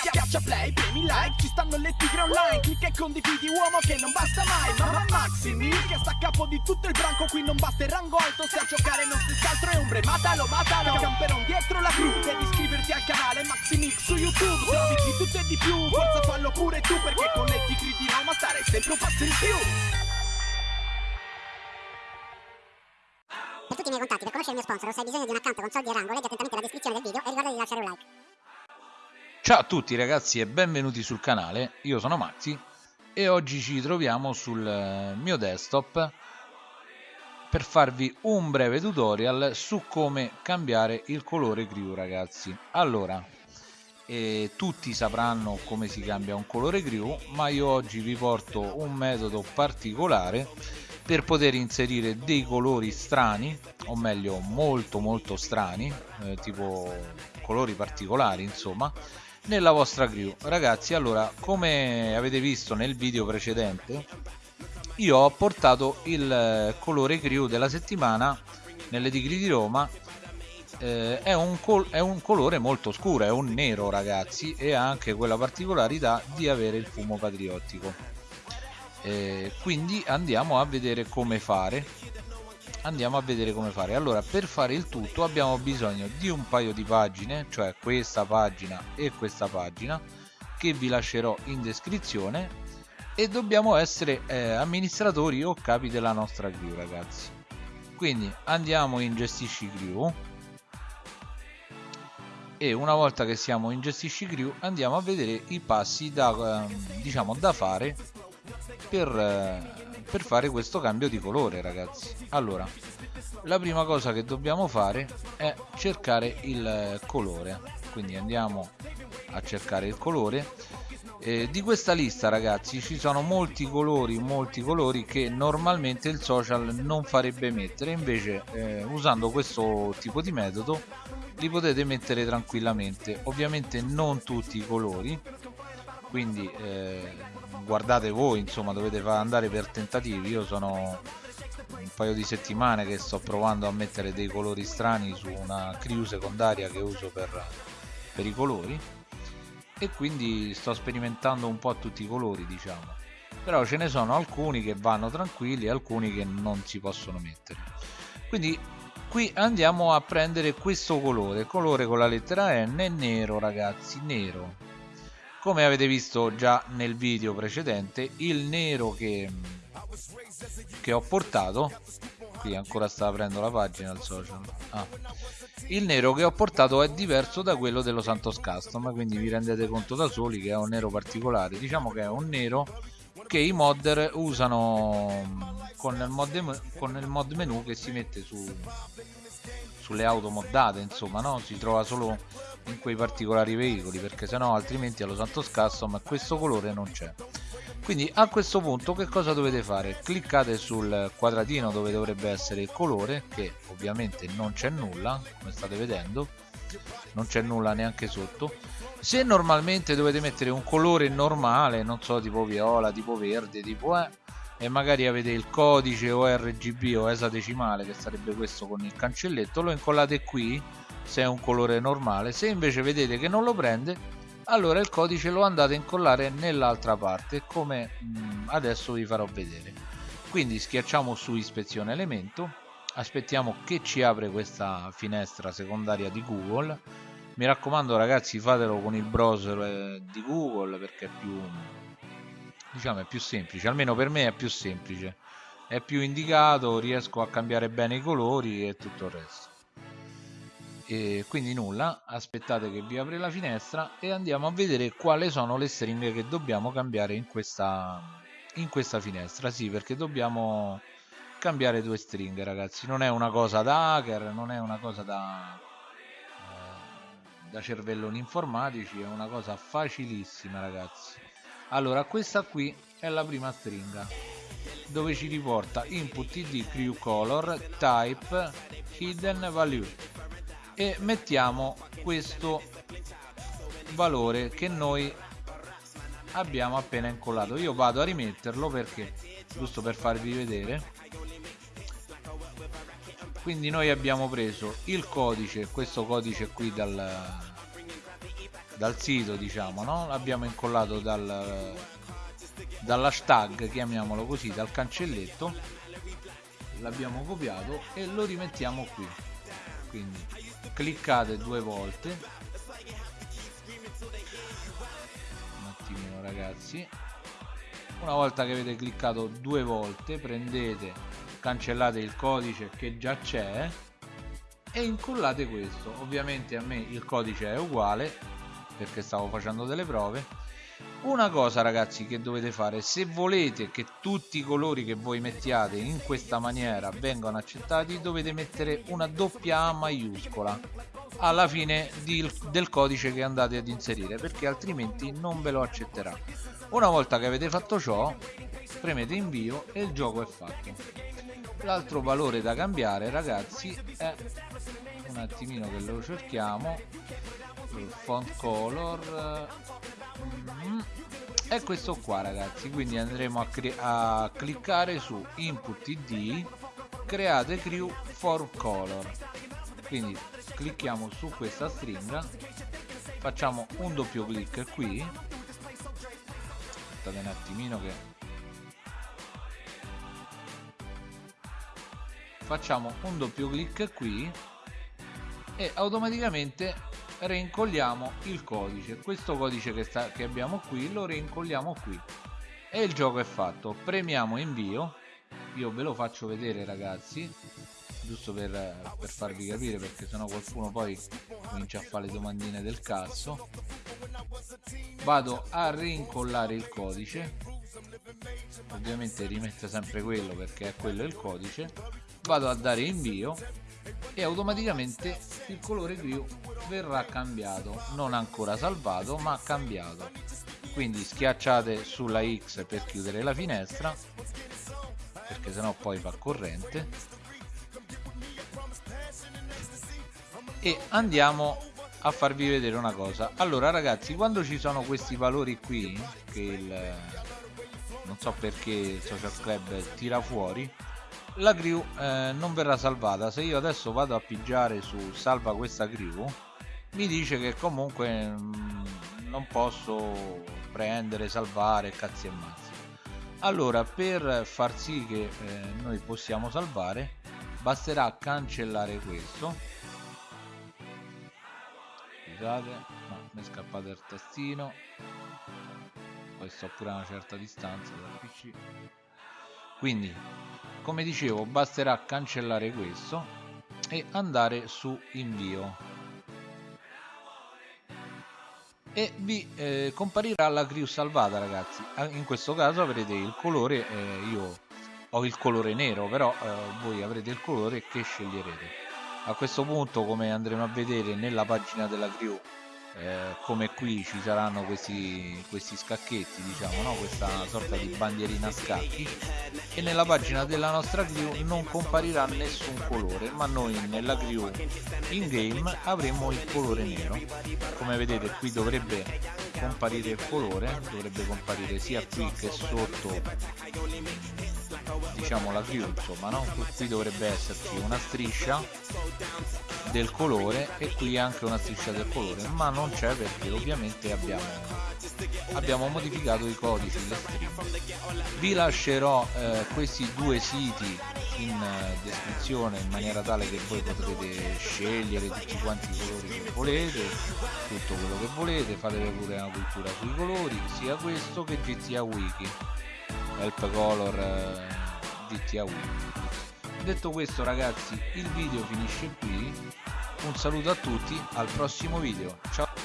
Schiaccia play, premi like, ci stanno le tigre online. Clicca e condividi uomo che non basta mai. Mamma Maximi che sta a capo di tutto il branco. Qui non basta il rango alto, se a giocare non si altro è ombre. Matalo, matalo, camperon dietro la crew Devi iscriverti al canale Maximix su YouTube. Se di tutto e di più, forza fallo pure tu Perché con le tigre di Roma stare sempre un passo in più. Per tutti i miei contatti, per conoscere il mio sponsor se hai bisogno di un account con soldi e rango, leggi attentamente la descrizione del video e ricorda di lasciare un like. Ciao a tutti ragazzi e benvenuti sul canale, io sono Maxi e oggi ci troviamo sul eh, mio desktop per farvi un breve tutorial su come cambiare il colore crew ragazzi. Allora, eh, tutti sapranno come si cambia un colore crew ma io oggi vi porto un metodo particolare per poter inserire dei colori strani o meglio molto molto strani eh, tipo colori particolari insomma nella vostra crew. Ragazzi allora come avete visto nel video precedente io ho portato il eh, colore crew della settimana nelle tigri di Roma. Eh, è, un è, un colore molto scuro è un nero ragazzi e ha anche quella particolarità di avere il fumo patriottico. Eh, quindi andiamo a vedere come fare andiamo a vedere come fare. Allora per fare il tutto abbiamo bisogno di un paio di pagine cioè questa pagina e questa pagina che vi lascerò in descrizione. E dobbiamo essere eh, amministratori o capi della nostra crew ragazzi. Quindi andiamo in gestisci crew. E una volta che siamo in gestisci crew andiamo a vedere i passi da, eh, diciamo, da fare per, eh, per fare questo cambio di colore ragazzi. Allora la prima cosa che dobbiamo fare è cercare il colore. Quindi andiamo a cercare il colore. Eh, di questa lista ragazzi ci sono molti colori molti colori che normalmente il social non farebbe mettere. Invece eh, usando questo tipo di metodo li potete mettere tranquillamente. Ovviamente non tutti i colori quindi eh, guardate voi insomma dovete andare per tentativi. Io sono un paio di settimane che sto provando a mettere dei colori strani su una crew secondaria che uso per, per i colori. E quindi sto sperimentando un po' tutti i colori diciamo. Però ce ne sono alcuni che vanno tranquilli e alcuni che non si possono mettere. Quindi qui andiamo a prendere questo colore. Colore con la lettera N nero ragazzi nero come avete visto già nel video precedente il nero che, che ho portato qui ancora sta aprendo la pagina al social ah. il nero che ho portato è diverso da quello dello Santos Custom quindi vi rendete conto da soli che è un nero particolare diciamo che è un nero che i modder usano con il mod, con il mod menu che si mette su, sulle auto moddate insomma no? si trova solo in quei particolari veicoli perché sennò altrimenti allo Santos Custom questo colore non c'è. Quindi a questo punto che cosa dovete fare? Cliccate sul quadratino dove dovrebbe essere il colore che ovviamente non c'è nulla come state vedendo. Non c'è nulla neanche sotto. Se normalmente dovete mettere un colore normale non so tipo viola tipo verde tipo eh e magari avete il codice o RGB o esadecimale che sarebbe questo con il cancelletto lo incollate qui se è un colore normale. Se invece vedete che non lo prende allora il codice lo andate a incollare nell'altra parte come mm, adesso vi farò vedere. Quindi schiacciamo su ispezione elemento aspettiamo che ci apre questa finestra secondaria di Google. Mi raccomando ragazzi fatelo con il browser eh, di Google perché è più diciamo è più semplice almeno per me è più semplice. È più indicato riesco a cambiare bene i colori e tutto il resto e quindi nulla aspettate che vi apre la finestra e andiamo a vedere quali sono le stringhe che dobbiamo cambiare in questa in questa finestra. Sì perché dobbiamo cambiare due stringhe ragazzi. Non è una cosa da hacker non è una cosa da eh, da cervelloni informatici è una cosa facilissima ragazzi. Allora questa qui è la prima stringa dove ci riporta input id crew color type hidden value e mettiamo questo valore che noi abbiamo appena incollato. Io vado a rimetterlo perché giusto per farvi vedere quindi noi abbiamo preso il codice questo codice qui dal dal sito diciamo no? L'abbiamo incollato dal dall'hashtag chiamiamolo così dal cancelletto. L'abbiamo copiato e lo rimettiamo qui. Quindi cliccate due volte. Un attimino ragazzi. Una volta che avete cliccato due volte prendete cancellate il codice che già c'è e incollate questo. Ovviamente a me il codice è uguale perché stavo facendo delle prove una cosa ragazzi che dovete fare se volete che tutti i colori che voi mettiate in questa maniera vengano accettati dovete mettere una doppia A maiuscola alla fine di, del codice che andate ad inserire perché altrimenti non ve lo accetterà. Una volta che avete fatto ciò premete invio e il gioco è fatto. L'altro valore da cambiare ragazzi è un attimino che lo cerchiamo. Font color è questo qua ragazzi. Quindi andremo a, a cliccare su input id create crew for color. Quindi clicchiamo su questa stringa facciamo un doppio clic qui. Aspettate un attimino che facciamo un doppio clic qui e automaticamente reincolliamo il codice. Questo codice che, sta, che abbiamo qui lo reincolliamo qui. E il gioco è fatto. Premiamo invio. Io ve lo faccio vedere ragazzi. Giusto per, per farvi capire perché sennò qualcuno poi comincia a fare le domandine del cazzo. Vado a reincollare il codice. Ovviamente rimette sempre quello perché è quello il codice. Vado a dare invio e automaticamente il colore blu verrà cambiato. Non ancora salvato ma cambiato. Quindi schiacciate sulla X per chiudere la finestra perché sennò poi fa corrente. E andiamo a farvi vedere una cosa. Allora ragazzi quando ci sono questi valori qui che il non so perché il social club tira fuori la crew eh, non verrà salvata. Se io adesso vado a pigiare su salva questa crew mi dice che comunque mm, non posso prendere salvare cazzi e mazzi. Allora per far sì che eh, noi possiamo salvare basterà cancellare questo. Scusate no, mi è scappato il tastino. Poi sto pure a una certa distanza dal pc quindi come dicevo basterà cancellare questo e andare su invio e vi eh, comparirà la crew salvata ragazzi. In questo caso avrete il colore eh, io ho il colore nero però eh, voi avrete il colore che sceglierete. A questo punto come andremo a vedere nella pagina della crew eh, come qui ci saranno questi, questi scacchetti diciamo no? questa sorta di bandierina a scacchi e nella pagina della nostra crew non comparirà nessun colore ma noi nella crew in game avremo il colore nero come vedete qui dovrebbe comparire il colore dovrebbe comparire sia qui che sotto diciamo la crew insomma no? qui dovrebbe esserci una striscia del colore e qui anche una striscia del colore ma non c'è perché ovviamente abbiamo, abbiamo modificato i codici le string vi lascerò eh, questi due siti in eh, descrizione in maniera tale che voi potrete scegliere tutti quanti i colori che volete tutto quello che volete fatevi pure una cultura sui colori sia questo che GTA Wiki help color eh, GTA Wiki detto questo ragazzi il video finisce qui. Un saluto a tutti al prossimo video. Ciao